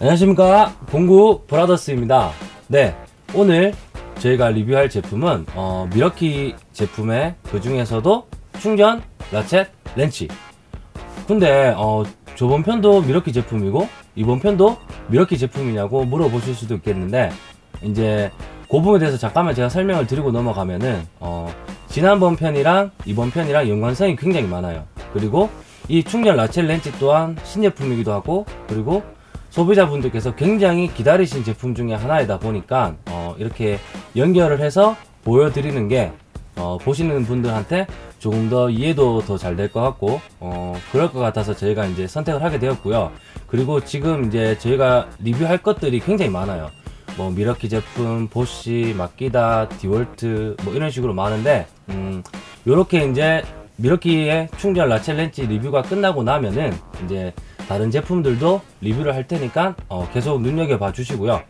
안녕하십니까. 공구 브라더스입니다. 네 오늘 저희가 리뷰할 제품은 어, 밀워키 제품의 그 중에서도 충전 ratchet 렌치. 근데 어, 저번 편도 밀워키 제품이고 이번 편도 밀워키 제품이냐고 물어보실 수도 있겠는데 이제 그 부분에 대해서 잠깐만 제가 설명을 드리고 넘어가면은 어, 지난번 편이랑 이번 편이랑 연관성이 굉장히 많아요. 그리고 이 충전 라첼 렌치 또한 신제품이기도 하고 그리고 소비자분들께서 굉장히 기다리신 제품 중에 하나이다 보니까 어, 이렇게 연결을 해서 보여드리는 게 어, 보시는 분들한테 조금 더 이해도 더 잘 될 것 같고 어, 그럴 것 같아서 저희가 이제 선택을 하게 되었고요. 그리고 지금 이제 저희가 리뷰할 것들이 굉장히 많아요. 뭐 미러키 제품, 보쉬, 마키다, 디월트 뭐 이런 식으로 많은데 음, 요렇게 이제 미러키의 충전 라첼 렌치 리뷰가 끝나고 나면은 이제 다른 제품들도 리뷰를 할 테니까 어, 계속 눈여겨봐 주시고요.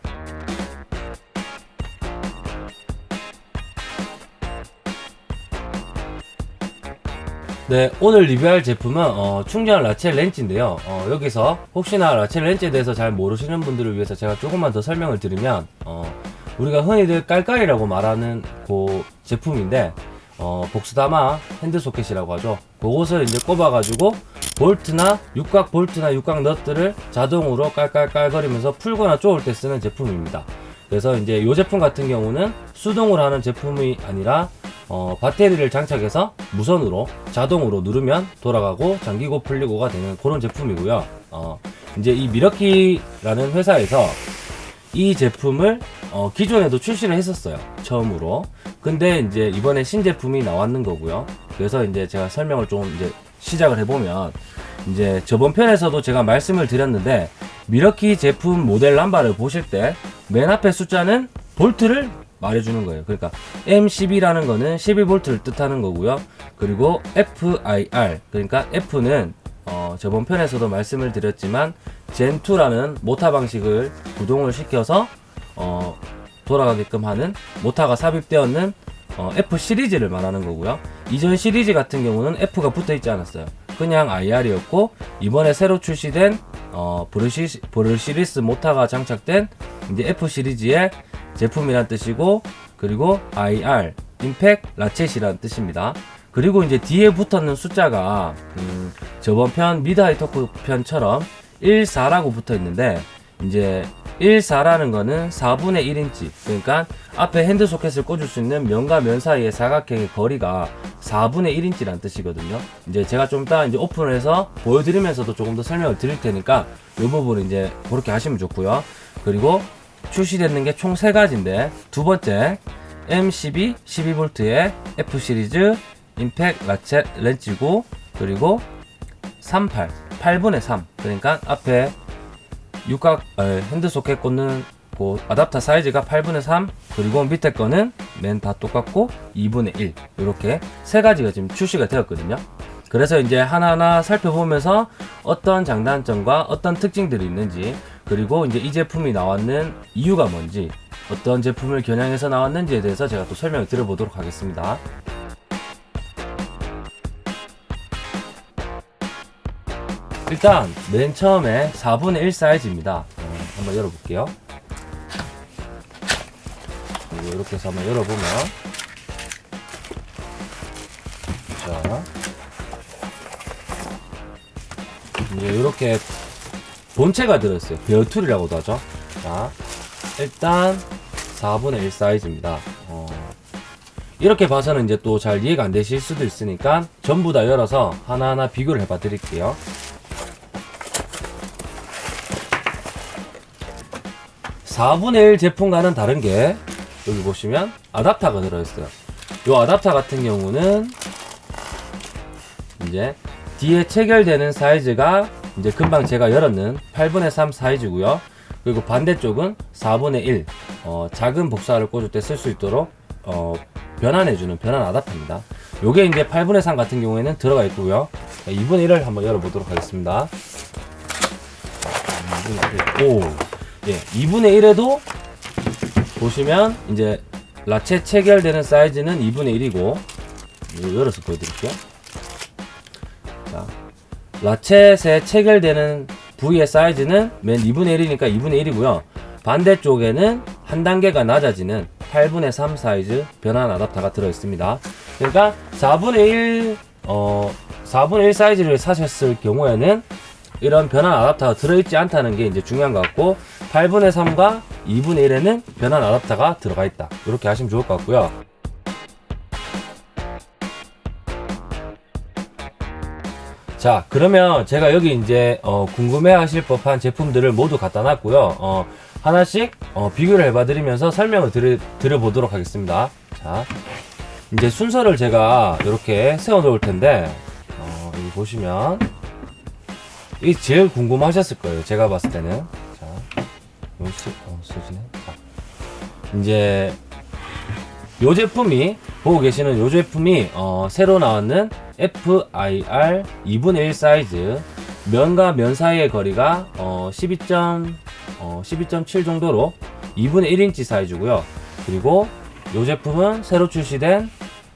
네 오늘 리뷰할 제품은 어, 충전 라첼 렌치인데요. 어, 여기서 혹시나 라첼 렌치에 대해서 잘 모르시는 분들을 위해서 제가 조금만 더 설명을 드리면 어, 우리가 흔히들 깔깔이라고 말하는 그 제품인데 어, 복스다마 핸드 소켓이라고 하죠. 그것을 이제 꼽아 가지고 볼트나 육각 볼트나 육각 넛들을 자동으로 깔깔깔 거리면서 풀거나 쪼을 때 쓰는 제품입니다. 그래서 이제 이 제품 같은 경우는 수동으로 하는 제품이 아니라 어, 배터리를 장착해서 무선으로 자동으로 누르면 돌아가고 잠기고 풀리고가 되는 그런 제품이고요. 어, 이제 이 미러키라는 회사에서 이 제품을 어, 기존에도 출시를 했었어요. 처음으로. 근데 이제 이번에 신제품이 나왔는 거고요. 그래서 이제 제가 설명을 좀 이제 시작을 해보면 이제 저번 편에서도 제가 말씀을 드렸는데 미러키 제품 모델 남바를 보실 때 맨 앞에 숫자는 볼트를 말해주는 거예요. 그러니까 M12라는 거는 12V를 뜻하는 거고요. 그리고 FIR 그러니까 F는 어, 저번 편에서도 말씀을 드렸지만 Gen 2라는 모타 방식을 구동을 시켜서 어, 돌아가게끔 하는 모타가 삽입되었는 어, F 시리즈를 말하는 거고요. 이전 시리즈 같은 경우는 F가 붙어 있지 않았어요. 그냥 IR이었고 이번에 새로 출시된 어, brush, brushless 모타가 장착된 이제 F 시리즈의 제품이란 뜻이고 그리고 IR impact ratchet이란 뜻입니다. 그리고 이제 뒤에 붙었는 숫자가 음, 저번 편 mid high torque 편처럼 14라고 붙어 있는데 이제 14라는 거는 4분의 1인치. 그러니까 앞에 핸드 소켓을 꽂을 수 있는 면과 면 사이의 사각형의 거리가 4분의 1인치란 뜻이거든요. 이제 제가 좀 이따 이제 오픈을 해서 보여드리면서도 조금 더 설명을 드릴 테니까 이 부분은 이제 그렇게 하시면 좋고요. 그리고 출시되는 게 총 3가지인데 두 번째 M12 12V의 F 시리즈 impact ratchet 렌치고 그리고 38 8분의 3 그러니까 앞에 육각 어, 핸드 소켓 꽂는 그 아답터 사이즈가 8분의 3 그리고 밑에 거는 맨 다 똑같고 2분의 1 이렇게 세 가지가 지금 출시가 되었거든요. 그래서 이제 하나하나 살펴보면서 어떤 장단점과 어떤 특징들이 있는지 그리고 이제 이 제품이 나왔는 이유가 뭔지 어떤 제품을 겨냥해서 나왔는지에 대해서 제가 또 설명을 드려보도록 하겠습니다 일단 맨 처음에 4분의 1 사이즈입니다. 어, 한번 열어볼게요. 그리고 이렇게 해서 한번 열어보면. 자. 이제 이렇게 본체가 들어있어요. bare tool이라고도 하죠. 자 일단 4분의 1 사이즈입니다. 어, 이렇게 봐서는 이제 또 잘 이해가 안 되실 수도 있으니까 전부 다 열어서 하나하나 비교를 해봐 드릴게요 4분의 1 제품과는 다른 게 여기 보시면 아답터가 들어있어요. 이 아답터 같은 경우는 이제 뒤에 체결되는 사이즈가 이제 금방 제가 열었는 8분의 3 사이즈고요. 그리고 반대쪽은 4분의 1 어, 작은 복사를 꽂을 때 쓸 수 있도록 어, 변환해주는 변환 아답터입니다. 요게 이제 8분의 3 같은 경우에는 들어가 있고요. 2분의 1을 한번 열어보도록 하겠습니다. 2분의 1. 오, 예, 2분의 1에도 보시면 이제 라체 체결되는 사이즈는 2분의 1이고 열어서 보여드릴게요 자, 라쳇에 체결되는 V의 사이즈는 맨 2분의 1이니까 2분의 1이고요. 반대쪽에는 한 단계가 낮아지는 8분의 3 사이즈 변환 아답터가 들어 있습니다. 그러니까 4분의 1, 어, 4분의 1 사이즈를 사셨을 경우에는 이런 변환 아답터가 들어있지 않다는 게 이제 중요한 것 같고 8분의 3과 2분의 1에는 변환 아답터가 들어가 있다. 이렇게 하시면 좋을 것 같고요. 자 그러면 제가 여기 이제 어, 궁금해 하실 법한 제품들을 모두 갖다 놨고요 어, 하나씩 어, 비교를 해봐 드리면서 설명을 드려, 드려보도록 하겠습니다 자 이제 순서를 제가 이렇게 세워 놓을 텐데 어, 여기 보시면 이 제일 궁금하셨을 거예요 제가 봤을 때는 자 여기 쓰, 어, 쓰지네 자 이제 요 제품이 보고 계시는 요 제품이 어, 새로 나왔는 FIR 2분의 1 사이즈 면과 면 사이의 거리가 어, 12. 어, 12.7 정도로 2분의 1인치 사이즈고요. 그리고 요 제품은 새로 출시된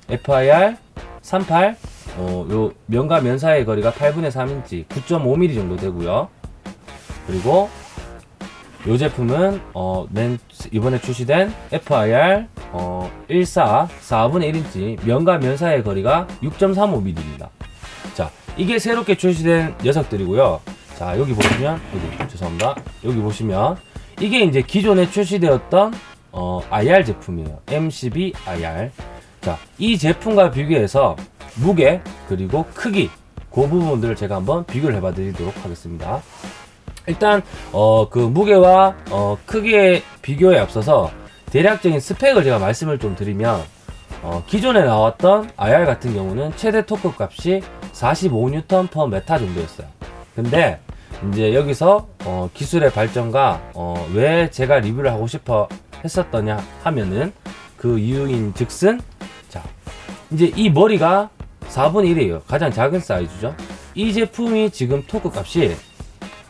FIR 38 어, 요 면과 면 사이의 거리가 8분의 3인치 9.5mm 정도 되고요. 그리고 요 제품은 어, 맨 이번에 출시된 FIR 어, 14 4분의 1인치 면과 면 사이의 거리가 6.35mm입니다. 자, 이게 새롭게 출시된 녀석들이고요. 자, 여기 보시면 여기 죄송합니다. 여기 보시면 이게 이제 기존에 출시되었던 어, IR 제품이에요. M12 IR. 자, 이 제품과 비교해서 무게 그리고 크기 그 부분들을 제가 한번 비교를 해봐 드리도록 하겠습니다. 일단 어 그 무게와 어 크기의 비교에 앞서서 대략적인 스펙을 제가 말씀을 좀 드리면 어 기존에 나왔던 IR 같은 경우는 최대 토크 값이 45N per 메타 정도였어요. 근데 이제 여기서 어 기술의 발전과 어 왜 제가 리뷰를 하고 싶어 했었더냐 하면은 그 이유인 즉슨 자 이제 이 머리가 4분의 1이에요. 가장 작은 사이즈죠. 이 제품이 지금 토크 값이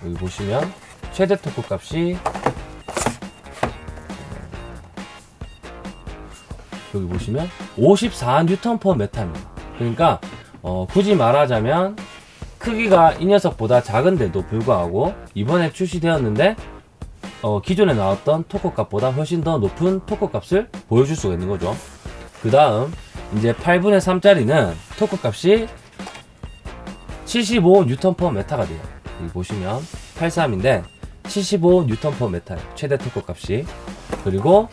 여기 보시면 최대 토크 값이 여기 보시면 54N per 메타입니다. 그러니까 어, 굳이 말하자면 크기가 이 녀석보다 작은데도 불구하고 이번에 출시되었는데 어, 기존에 나왔던 토크 값보다 훨씬 더 높은 토크 값을 보여줄 수가 있는 거죠. 그 다음 이제 8분의 3짜리는 토크 값이 75N per 메타가 돼요. 여기 보시면 83인데 75 뉴턴 per 메타 최대 토크 값이 그리고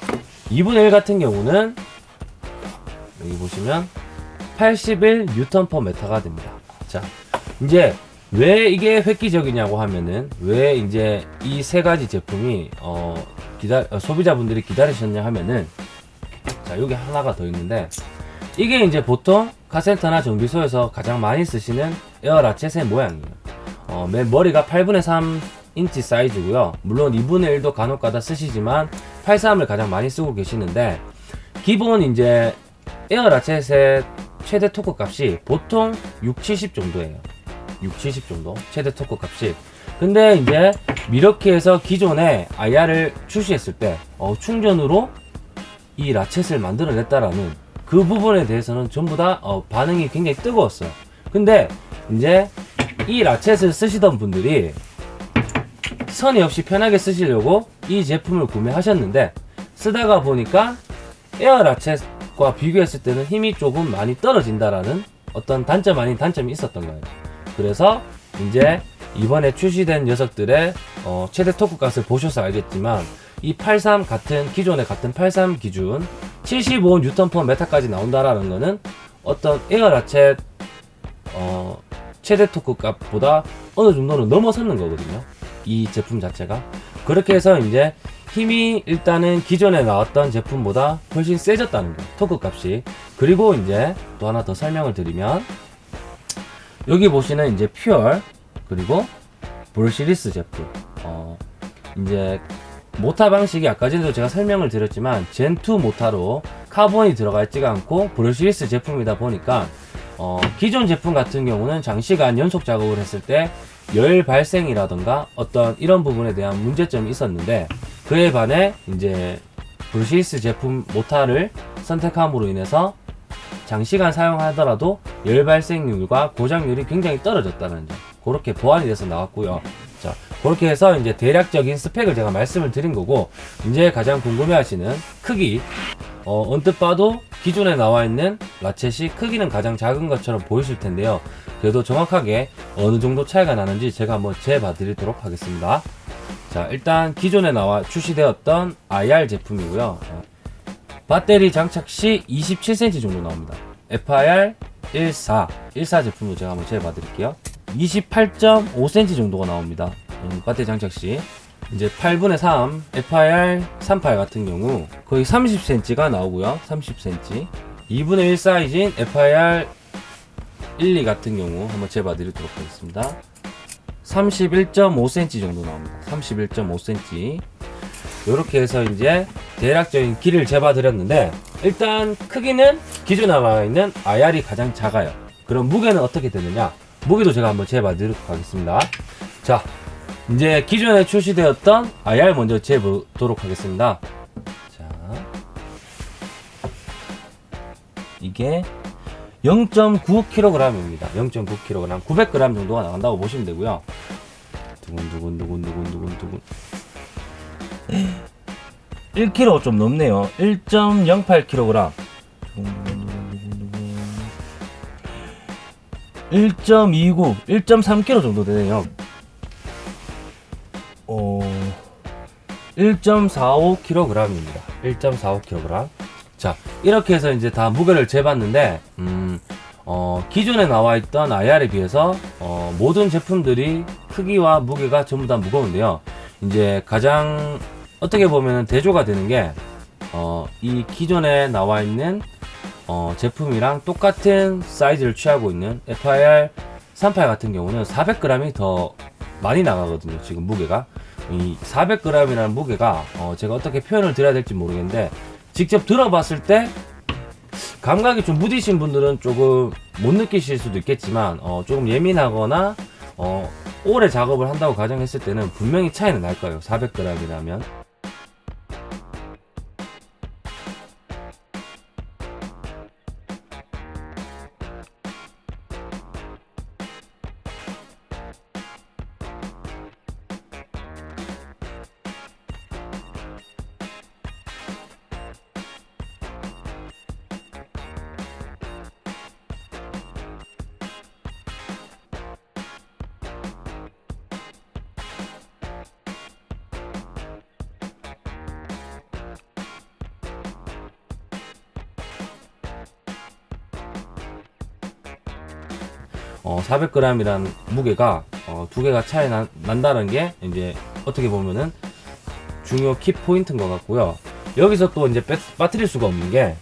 2분의 1 같은 경우는 여기 보시면 81 뉴턴 per 메타가 됩니다. 자, 이제 왜 이게 획기적이냐고 하면은 왜 이제 이 세 가지 제품이 어 기다 어, 소비자분들이 기다리셨냐 하면은 자 여기 하나가 더 있는데 이게 이제 보통 카센터나 정비소에서 가장 많이 쓰시는 에어 라쳇의 모양이에요. 어, 맨 머리가 8분의 3 인치 사이즈고요. 물론 2분의 1도 간혹 가다 쓰시지만 83을 가장 많이 쓰고 계시는데 기본 이제 에어 라쳇의 최대 토크 값이 보통 6, 70 정도예요. 6, 70 정도 최대 토크 값이 근데 이제 밀워키에서 기존에 IR을 출시했을 때 어, 충전으로 이 라쳇을 만들어냈다라는 그 부분에 대해서는 전부 다 어, 반응이 굉장히 뜨거웠어요. 근데 이제 이 라쳇을 쓰시던 분들이 선이 없이 편하게 쓰시려고 이 제품을 구매하셨는데 쓰다가 보니까 에어 라쳇과 비교했을 때는 힘이 조금 많이 떨어진다라는 어떤 단점 아닌 단점이 있었던 거예요. 그래서 이제 이번에 출시된 녀석들의 어, 최대 토크 값을 보셔서 알겠지만 이 83 같은 기존의 같은 83 기준 75 뉴턴 per 메타까지 나온다라는 거는 어떤 에어 라쳇 어, 최대 토크 값보다 어느 정도는 넘어서는 거거든요. 이 제품 자체가. 그렇게 해서 이제 힘이 일단은 기존에 나왔던 제품보다 훨씬 세졌다는 거. 토크 값이. 그리고 이제 또 하나 더 설명을 드리면 여기 보시는 이제 FUEL 그리고 brushless 제품. 어, 이제 모타 방식이 아까 전에도 제가 설명을 드렸지만 gen2 모타로 카본이 들어가 있지가 않고 brushless 제품이다 보니까 어, 기존 제품 같은 경우는 장시간 연속 작업을 했을 때 열 발생이라던가 어떤 이런 부분에 대한 문제점이 있었는데 그에 반해 이제 brushless 제품 모타를 선택함으로 인해서 장시간 사용하더라도 열 발생률과 고장률이 굉장히 떨어졌다는 점 그렇게 보완이 돼서 나왔고요. 자 그렇게 해서 이제 대략적인 스펙을 제가 말씀을 드린 거고 이제 가장 궁금해하시는 크기 어, 언뜻 봐도 기존에 나와 있는 라쳇이 크기는 가장 작은 것처럼 보이실 텐데요. 그래도 정확하게 어느 정도 차이가 나는지 제가 한번 재봐 드리도록 하겠습니다. 자, 일단 기존에 나와 출시되었던 IR 제품이고요. 어, 배터리 장착 시 27cm 정도 나옵니다. FIR 14, 14 제품도 제가 한번 재봐 드릴게요. 28.5cm 정도가 나옵니다. 음, 배터리 장착 시. 이제 8분의 3 FIR 38 같은 경우 거의 30cm가 나오고요. 30cm 2분의 1 사이즈인 FIR 12 같은 경우 한번 재봐 드리도록 하겠습니다. 31.5cm 정도 나옵니다. 31.5cm 이렇게 해서 이제 대략적인 길이를 재봐 드렸는데 일단 크기는 기존에 나와 있는 IR이 가장 작아요. 그럼 무게는 어떻게 되느냐? 무게도 제가 한번 재봐 드리도록 하겠습니다. 자 이제 기존에 출시되었던 IR 먼저 재보도록 하겠습니다. 자, 이게 0.9kg입니다. 0.9kg, 900g 정도가 나간다고 보시면 되고요. 두근두근 두근두근 두근두근 1kg 좀 넘네요. 1.08kg. 1.29, 1.3kg 정도 되네요. 1.45kg입니다. 1.45kg. 자, 이렇게 해서 이제 다 무게를 재봤는데, 음, 어, 기존에 나와 있던 IR에 비해서, 어, 모든 제품들이 크기와 무게가 전부 다 무거운데요. 이제 가장 어떻게 보면 대조가 되는 게, 어, 이 기존에 나와 있는, 어, 제품이랑 똑같은 사이즈를 취하고 있는 FIR 38 같은 경우는 400g이 더 많이 나가거든요. 지금 무게가. 이 400g이라는 무게가 어 제가 어떻게 표현을 드려야 될지 모르겠는데 직접 들어봤을 때 감각이 좀 무디신 분들은 조금 못 느끼실 수도 있겠지만 어 조금 예민하거나 어 오래 작업을 한다고 가정했을 때는 분명히 차이는 날 거예요. 400g이라면 어, 400g이란 무게가 어, 두 개가 차이 나, 난다는 게 이제 어떻게 보면은 중요 키 포인트인 것 같고요. 여기서 또 이제 빠, 빠뜨릴 수가 없는 게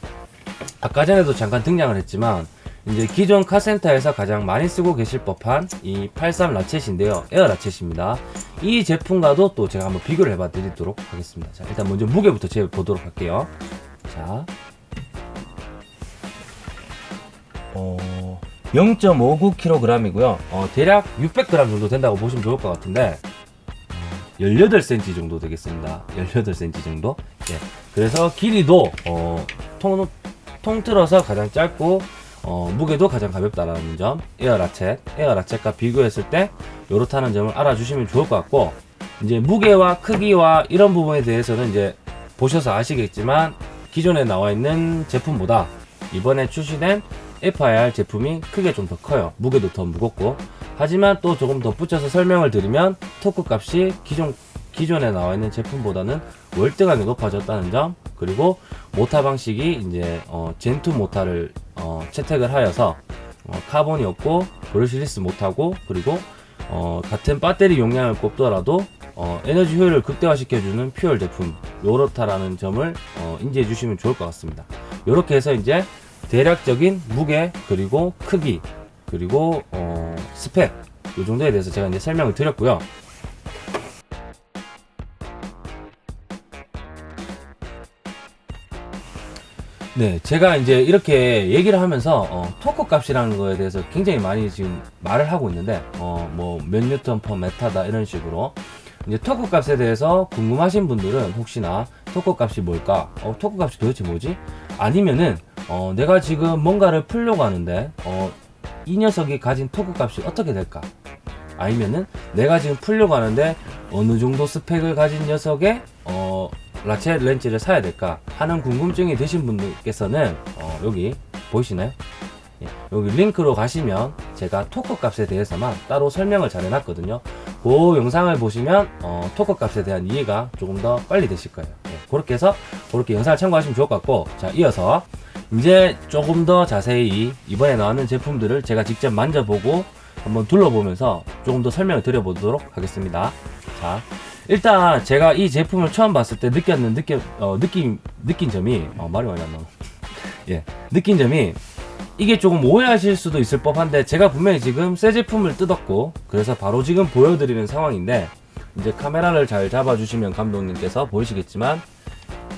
아까 전에도 잠깐 등장을 했지만 이제 기존 카센터에서 가장 많이 쓰고 계실 법한 이 83 라쳇인데요. 에어 라쳇입니다. 이 제품과도 또 제가 한번 비교를 해봐 드리도록 하겠습니다. 자, 일단 먼저 무게부터 재 보도록 할게요. 자. 어, 0.59kg이고요. 어, 대략 600g 정도 된다고 보시면 좋을 것 같은데 18cm 정도 되겠습니다. 18cm 정도. 예. 그래서 길이도 어, 통, 통틀어서 가장 짧고 어, 무게도 가장 가볍다라는 점. 에어 라쳇, 에어 라쳇과 비교했을 때 요렇다는 점을 알아주시면 좋을 것 같고 이제 무게와 크기와 이런 부분에 대해서는 이제 보셔서 아시겠지만 기존에 나와 있는 제품보다 이번에 출시된 FIR 제품이 크게 좀 더 커요. 무게도 더 무겁고. 하지만 또 조금 더 붙여서 설명을 드리면 토크 값이 기존 기존에 나와 있는 제품보다는 월등하게 높아졌다는 점 그리고 모타 방식이 이제 어, gen2 모타를 어, 채택을 하여서 어, 카본이 없고 brushless 모타고 그리고 어, 같은 배터리 용량을 꼽더라도 어, 에너지 효율을 극대화시켜주는 FUEL 제품 요렇다라는 점을 어, 인지해 주시면 좋을 것 같습니다. 이렇게 해서 이제 대략적인 무게 그리고 크기 그리고 어, 스펙 이 정도에 대해서 제가 이제 설명을 드렸고요. 네, 제가 이제 이렇게 얘기를 하면서 어, 토크 값이라는 거에 대해서 굉장히 많이 지금 말을 하고 있는데 어, 뭐 몇 뉴턴 per 메타다 이런 식으로 이제 토크 값에 대해서 궁금하신 분들은 혹시나 토크 값이 뭘까? 어, 토크 값이 도대체 뭐지? 아니면은 어, 내가 지금 뭔가를 풀려고 하는데 어, 이 녀석이 가진 토크 값이 어떻게 될까? 아니면은 내가 지금 풀려고 하는데 어느 정도 스펙을 가진 녀석의 어, 라쳇 렌치를 사야 될까 하는 궁금증이 드신 분들께서는 어, 여기 보이시나요? 예, 여기 링크로 가시면 제가 토크 값에 대해서만 따로 설명을 잘 해놨거든요. 그 영상을 보시면 어, 토크 값에 대한 이해가 조금 더 빨리 되실 거예요. 예, 그렇게 해서 그렇게 영상을 참고하시면 좋을 것 같고 자 이어서 이제 조금 더 자세히 이번에 나왔는 제품들을 제가 직접 만져보고 한번 둘러보면서 조금 더 설명을 드려보도록 하겠습니다. 자 일단 제가 이 제품을 처음 봤을 때 느꼈는 느낌 어, 느낌 느낀 점이 어, 말이 많이 안 나와. 예 느낀 점이 이게 조금 오해하실 수도 있을 법한데 제가 분명히 지금 새 제품을 뜯었고 그래서 바로 지금 보여드리는 상황인데 이제 카메라를 잘 잡아주시면 감독님께서 보이시겠지만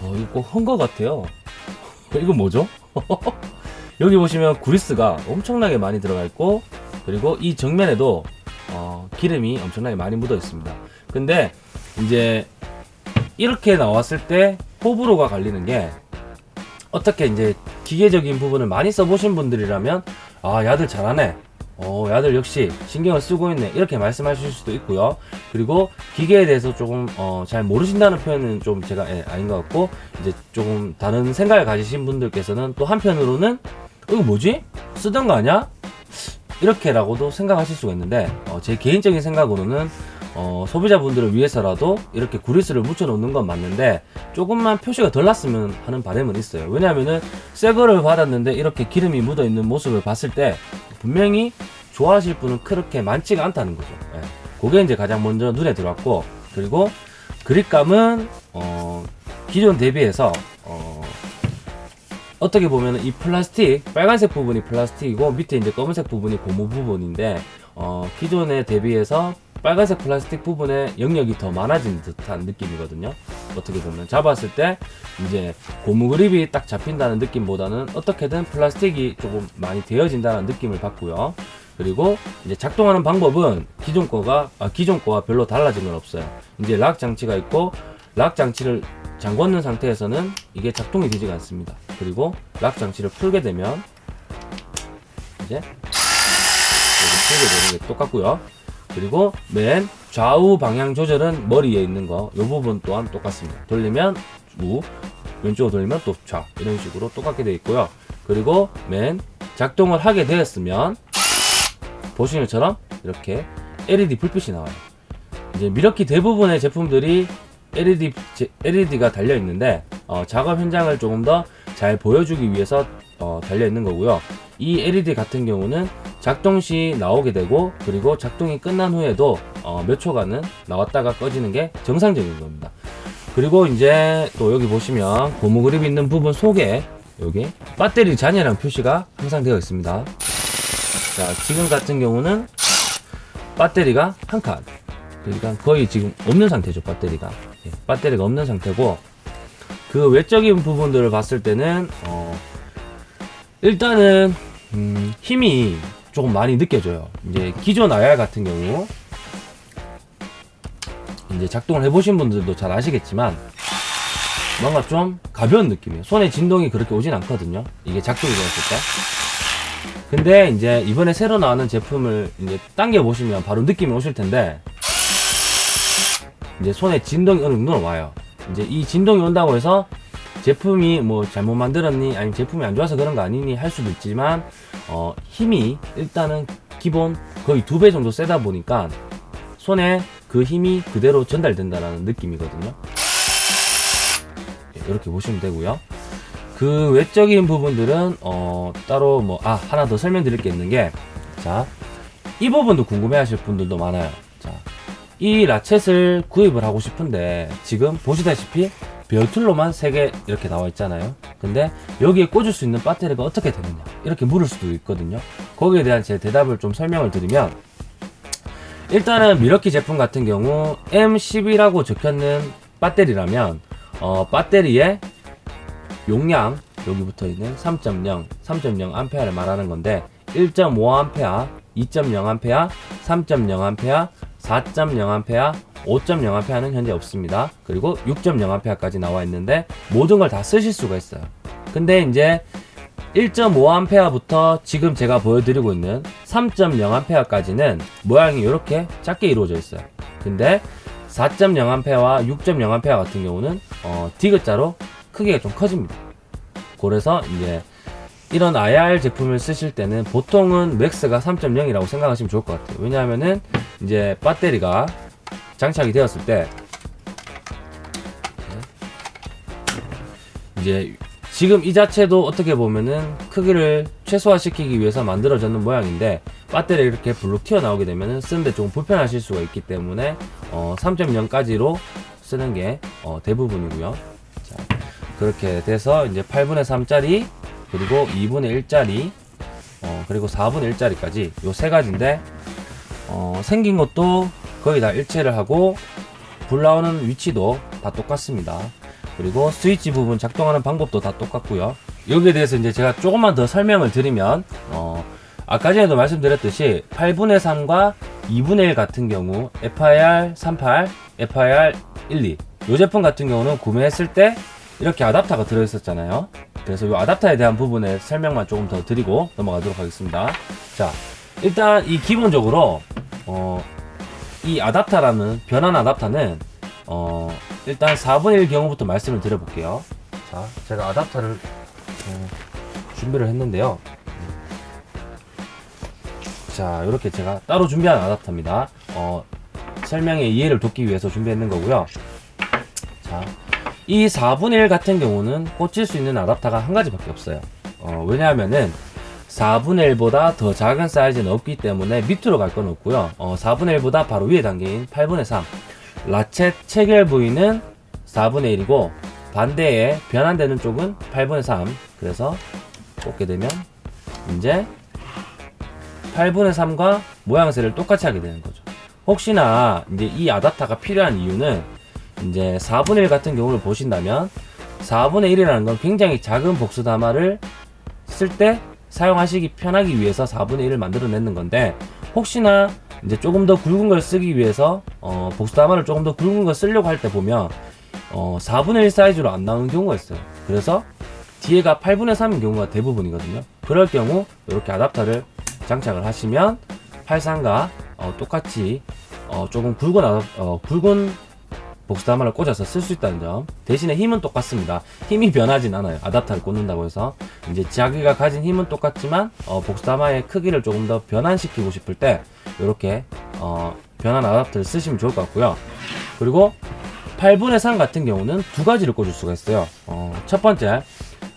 어 이거 헌거 같아요. 이거 뭐죠? 여기 보시면 구리스가 엄청나게 많이 들어가 있고 그리고 이 정면에도 어, 기름이 엄청나게 많이 묻어 있습니다. 근데 이제 이렇게 나왔을 때 호불호가 갈리는 게 어떻게 이제 기계적인 부분을 많이 써보신 분들이라면 아 야들 잘하네 어 야들 역시 신경을 쓰고 있네. 이렇게 말씀하실 수도 있고요. 그리고 기계에 대해서 조금 어, 잘 모르신다는 표현은 좀 제가 예, 아닌 것 같고 이제 조금 다른 생각을 가지신 분들께서는 또 한편으로는 어, 이거 뭐지? 쓰던 거 아니야? 이렇게라고도 생각하실 수가 있는데 어, 제 개인적인 생각으로는 어, 소비자분들을 위해서라도 이렇게 구리스를 묻혀 놓는 건 맞는데 조금만 표시가 덜 났으면 하는 바람은 있어요. 왜냐하면은 새 거를 받았는데 이렇게 기름이 묻어 있는 모습을 봤을 때 분명히 좋아하실 분은 그렇게 많지가 않다는 거죠 예. 그게 이제 가장 먼저 눈에 들어왔고 그리고 그립감은 어, 기존 대비해서 어, 어떻게 보면 이 플라스틱 빨간색 부분이 플라스틱이고 밑에 이제 검은색 부분이 고무 부분인데 어, 기존에 대비해서 빨간색 플라스틱 부분에 영역이 더 많아진 듯한 느낌이거든요. 어떻게 보면 잡았을 때 이제 고무 그립이 딱 잡힌다는 느낌보다는 어떻게든 플라스틱이 조금 많이 되어진다는 느낌을 받고요. 그리고 이제 작동하는 방법은 기존 거가 아, 기존 거와 별로 달라진 건 없어요. 이제 락 장치가 있고 락 장치를 잠궜는 상태에서는 이게 작동이 되지가 않습니다. 그리고 락 장치를 풀게 되면 이제 풀게 되는 게 똑같고요. 그리고 맨 좌우 방향 조절은 머리에 있는 거, 이 부분 또한 똑같습니다. 돌리면 우, 왼쪽으로 돌리면 또 좌, 이런 식으로 똑같게 되어 있고요. 그리고 맨 작동을 하게 되었으면 보시는 것처럼 이렇게 LED 불빛이 나와요. 이제 미러키 대부분의 제품들이 LED, LED가 달려 있는데 어, 작업 현장을 조금 더 잘 보여주기 위해서 어, 달려 있는 거고요. 이 LED 같은 경우는 작동 시 나오게 되고 그리고 작동이 끝난 후에도 어, 몇 초간은 나왔다가 꺼지는 게 정상적인 겁니다. 그리고 이제 또 여기 보시면 고무 그립 있는 부분 속에 여기 배터리 잔여량 표시가 항상 되어 있습니다. 자 지금 같은 경우는 배터리가 한 칸. 그러니까 거의 지금 없는 상태죠 배터리가. 예, 배터리가 없는 상태고 그 외적인 부분들을 봤을 때는 어, 일단은 음, 힘이 조금 많이 느껴져요. 이제 기존 IR 같은 경우 이제 작동을 해보신 분들도 잘 아시겠지만 뭔가 좀 가벼운 느낌이에요. 손에 진동이 그렇게 오진 않거든요. 이게 작동이 되었을 때. 근데 이제 이번에 새로 나오는 제품을 이제 당겨 보시면 바로 느낌이 오실 텐데 이제 손에 진동이 어느 정도는 와요. 이제 이 진동이 온다고 해서 제품이 뭐 잘못 만들었니? 아니면 제품이 안 좋아서 그런 거 아니니? 할 수도 있지만 어 힘이 일단은 기본 거의 두 배 정도 세다 보니까 손에 그 힘이 그대로 전달된다라는 느낌이거든요. 예, 이렇게 보시면 되고요. 그 외적인 부분들은 어 따로 뭐 아 하나 더 설명드릴 게 있는 게 자 이 부분도 궁금해 하실 분들도 많아요. 자 이 라쳇을 구입을 하고 싶은데 지금 보시다시피 별 틀로만 3개 이렇게 나와 있잖아요. 근데 여기에 꽂을 수 있는 배터리가 어떻게 되느냐? 이렇게 물을 수도 있거든요. 거기에 대한 제 대답을 좀 설명을 드리면 일단은 미러키 제품 같은 경우 M10이라고 적혀있는 배터리라면 어, 배터리의 용량 여기 붙어있는 3.0, 3.0A를 말하는 건데 1.5A, 2.0A, 3.0A, 4.0A, 5.0A는 현재 없습니다. 그리고 6.0A까지 나와 있는데 모든 걸 다 쓰실 수가 있어요. 근데 이제 1.5A부터 지금 제가 보여드리고 있는 3.0A까지는 모양이 이렇게 작게 이루어져 있어요. 근데 4.0A와 6.0A 같은 경우는 어, 디귿자로 크기가 좀 커집니다. 그래서 이제 이런 IR 제품을 쓰실 때는 보통은 맥스가 3.0이라고 생각하시면 좋을 것 같아요. 왜냐하면은 이제 배터리가 장착이 되었을 때 이제 지금 이 자체도 어떻게 보면은 크기를 최소화시키기 위해서 만들어졌는 모양인데 배터리 이렇게 블룩 튀어나오게 되면은 쓰는데 조금 불편하실 수가 있기 때문에 어 3.0까지로 쓰는 게 어 대부분이고요. 자, 그렇게 돼서 이제 8분의 3짜리 그리고 2분의 1짜리 어 그리고 4분의 1짜리까지 요 세 가지인데 어 생긴 것도 거의 다 일체를 하고 불 나오는 위치도 다 똑같습니다. 그리고 스위치 부분 작동하는 방법도 다 똑같고요. 여기에 대해서 이제 제가 조금만 더 설명을 드리면 어, 아까 전에도 말씀드렸듯이 8분의 3과 2분의 1 같은 경우 FIR 38, FIR 12. 이 제품 같은 경우는 구매했을 때 이렇게 아답터가 들어있었잖아요. 그래서 이 아답터에 대한 부분에 설명만 조금 더 드리고 넘어가도록 하겠습니다. 자, 일단 이 기본적으로 어, 이 아답터라는 변환 아답터는 어, 일단 4분의 1 경우부터 말씀을 드려볼게요. 자, 제가 아답터를 어, 준비를 했는데요. 자, 이렇게 제가 따로 준비한 아답터입니다. 어, 설명의 이해를 돕기 위해서 준비했는 거고요. 자, 이 4분의 1 같은 경우는 꽂힐 수 있는 아답터가 한 가지밖에 없어요. 어, 왜냐하면은 4분의 1보다 더 작은 사이즈는 없기 때문에 밑으로 갈 건 없고요. 어, 4분의 1보다 바로 위에 단계인 8분의 3. 라쳇 체결 부위는 4분의 1이고 반대에 변환되는 쪽은 8분의 3. 그래서 꽂게 되면 이제 8분의 3과 모양새를 똑같이 하게 되는 거죠. 혹시나 이제 이 아답터가 필요한 이유는 이제 4분의 1 같은 경우를 보신다면 4분의 1이라는 건 굉장히 작은 복수 담화를 쓸 때 사용하시기 편하기 위해서 4분의 1을 만들어내는 건데 혹시나 이제 조금 더 굵은 걸 쓰기 위해서 어, 복수 담화를 조금 더 굵은 걸 쓰려고 할 때 보면 어, 4분의 1 사이즈로 안 나오는 경우가 있어요. 그래서 뒤에가 8분의 3인 경우가 대부분이거든요. 그럴 경우 이렇게 아답터를 장착을 하시면 83과 어, 똑같이 어, 조금 굵은 아답, 어, 굵은 복수담화를 꽂아서 쓸 수 있다는 점. 대신에 힘은 똑같습니다. 힘이 변하진 않아요. 아답터를 꽂는다고 해서. 이제 자기가 가진 힘은 똑같지만 어, 복수담화의 크기를 조금 더 변환시키고 싶을 때 이렇게 어, 변환 아답터를 쓰시면 좋을 것 같고요. 그리고 8분의 3 같은 경우는 두 가지를 꽂을 수가 있어요. 어, 첫 번째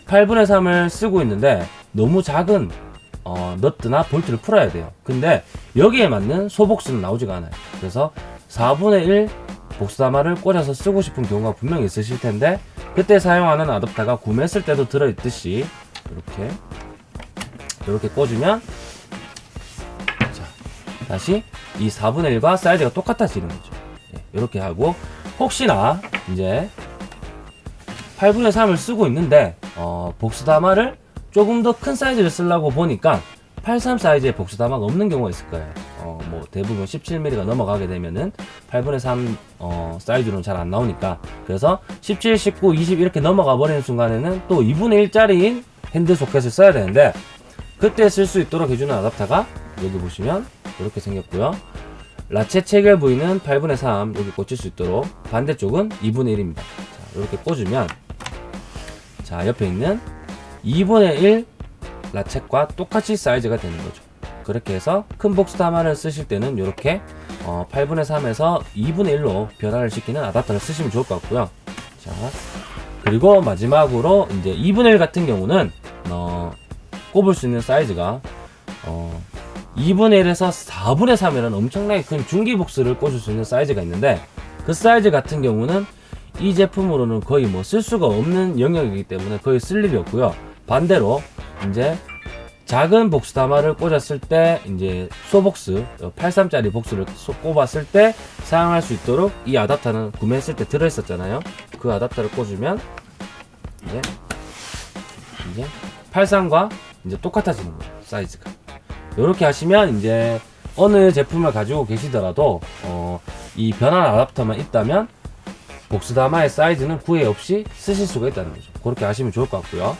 8분의 3을 쓰고 있는데 너무 작은 어, 너트나 볼트를 풀어야 돼요. 근데 여기에 맞는 소복수는 나오지가 않아요. 그래서 4분의 1 복수담화를 꽂아서 쓰고 싶은 경우가 분명히 있으실 텐데 그때 사용하는 아답터가 구매했을 때도 들어있듯이 이렇게 이렇게 꽂으면 자 다시 이 4분의 1과 사이즈가 똑같아지는 거죠. 예, 이렇게 하고 혹시나 이제 8분의 3을 쓰고 있는데 어, 복수담화를 조금 더 큰 사이즈를 쓰려고 보니까 83 사이즈의 복수담화가 없는 경우가 있을 거예요. 어, 뭐 대부분 17mm가 넘어가게 되면은 8분의 3 어, 사이즈로는 잘 안 나오니까. 그래서 17, 19, 20 이렇게 넘어가 버리는 순간에는 또 2분의 1짜리인 핸드 소켓을 써야 되는데 그때 쓸 수 있도록 해주는 아답터가 여기 보시면 이렇게 생겼고요. ratchet 체결 부위는 8분의 3 여기 꽂힐 수 있도록 반대쪽은 2분의 1입니다. 자, 이렇게 꽂으면 자 옆에 있는 2분의 1 ratchet과 똑같이 사이즈가 되는 거죠. 그렇게 해서 큰 복스 다마를 쓰실 때는 이렇게 어, 8분의 3에서 2분의 1로 변화를 시키는 아답터를 쓰시면 좋을 것 같고요. 자 그리고 마지막으로 이제 2분의 1 같은 경우는 어, 꼽을 수 있는 사이즈가 어, 2분의 1에서 4분의 3이라는 엄청나게 큰 중기 복수를 꽂을 수 있는 사이즈가 있는데 그 사이즈 같은 경우는 이 제품으로는 거의 뭐 쓸 수가 없는 영역이기 때문에 거의 쓸 일이 없고요. 반대로 이제 작은 복수 담화를 꽂았을 때 이제 소복스 83짜리 복수를 소- 꼽았을 때 사용할 수 있도록 이 아답터는 구매했을 때 들어있었잖아요. 그 아답터를 꽂으면 이제 이제 83과 이제 똑같아지는 거예요 사이즈가. 이렇게 하시면 이제 어느 제품을 가지고 계시더라도 어, 이 변환 아답터만 있다면 복수 담화의 사이즈는 구애 없이 쓰실 수가 있다는 거죠. 그렇게 하시면 좋을 것 같고요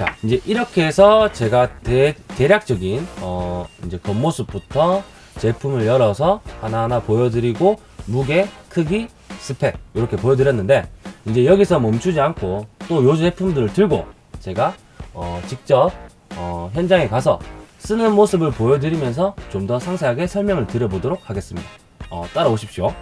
자, 이제 이렇게 해서 제가 대, 대략적인, 어, 이제 겉모습부터 제품을 열어서 하나하나 보여드리고, 무게, 크기, 스펙, 이렇게 보여드렸는데, 이제 여기서 멈추지 않고, 또 요 제품들을 들고, 제가, 어, 직접, 어, 현장에 가서 쓰는 모습을 보여드리면서 좀 더 상세하게 설명을 드려보도록 하겠습니다. 어, 따라오십시오.